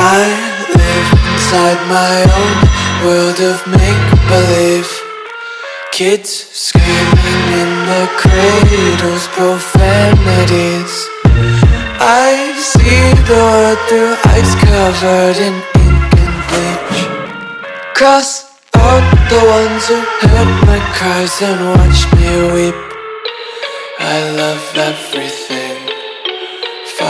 inside my own world of make-believe. Kids screaming in the cradles, profanities. I see the world through eyes covered in ink and bleach. Cross out the ones who heard my cries and watched me weep. I love everything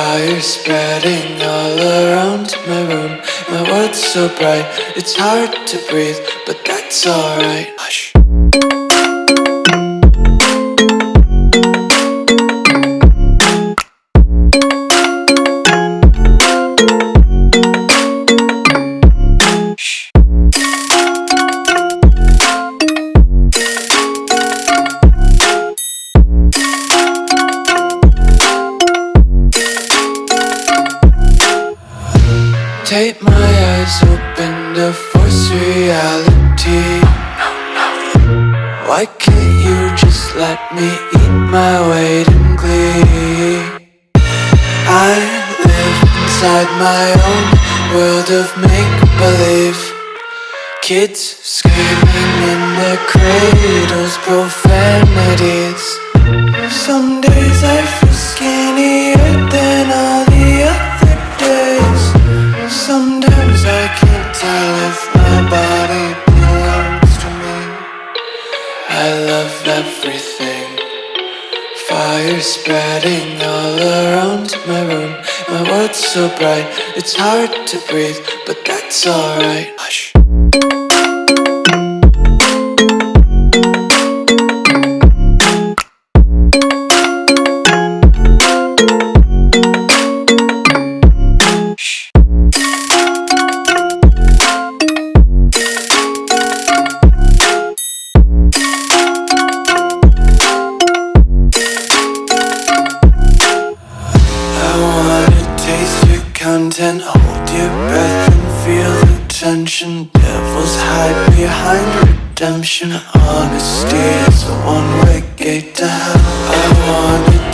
Fire spreading all around my room. My world's so bright, it's hard to breathe But that's alright. Hush Take my eyes open to force reality. Why can't you just let me eat my weight in glee? I live inside my own world of make-believe. Kids screaming in their cradles, profanities. Some everything. Fire spreading all around my room. My world's so bright, it's hard to breathe But that's alright. Hush content Hold your breath and feel the tension. Devils hide behind redemption. Honesty is a one-way gate to hell. I wanna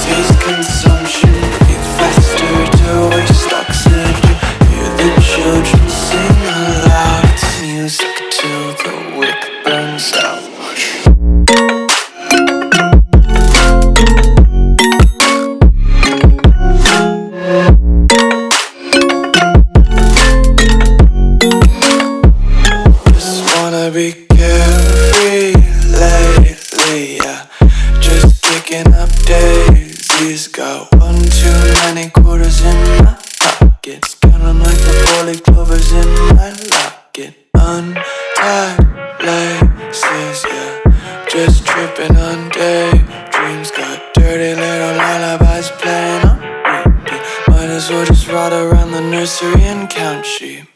pockets Counting like the four-leaf clovers in my locket. Untied laces, yeah. Just tripping on daydreams. Got dirty little lullabies playing on repeat. Might as well just ride around the nursery and count sheep